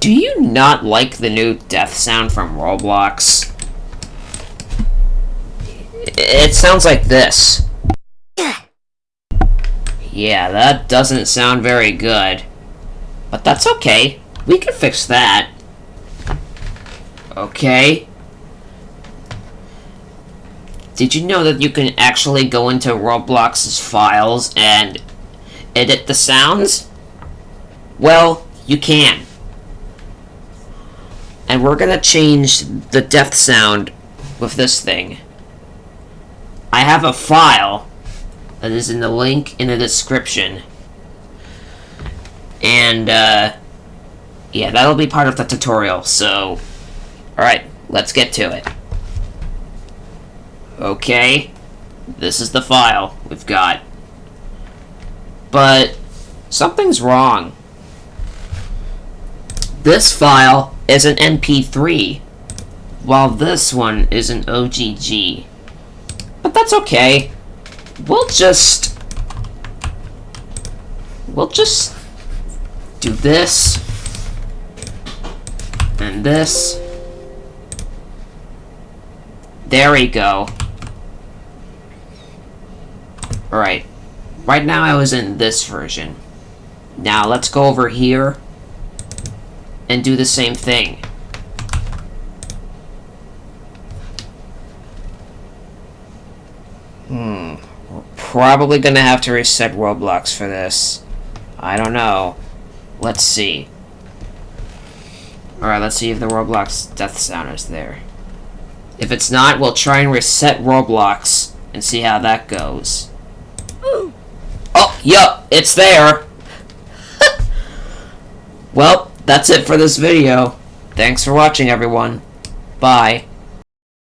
Do you not like the new death sound from Roblox? It sounds like this. Yeah, that doesn't sound very good. But that's okay. We can fix that. Okay. Did you know that you can actually go into Roblox's files and edit the sounds? Well, you can. And we're gonna change the death sound with this thing. I have a file that is in the link in the description. And, uh, yeah, that'll be part of the tutorial, so... Alright, let's get to it. Okay, this is the file we've got. But, something's wrong. This file is an MP3, while this one is an OGG. But that's okay. We'll just... We'll just do this. And this. There we go. Alright. Right now I was in this version. Now let's go over here and do the same thing. Hmm. We're probably gonna have to reset Roblox for this. I don't know. Let's see. Alright, let's see if the Roblox death sound is there. If it's not, we'll try and reset Roblox and see how that goes. Oh, yup, it's there! well, that's it for this video. Thanks for watching, everyone. Bye.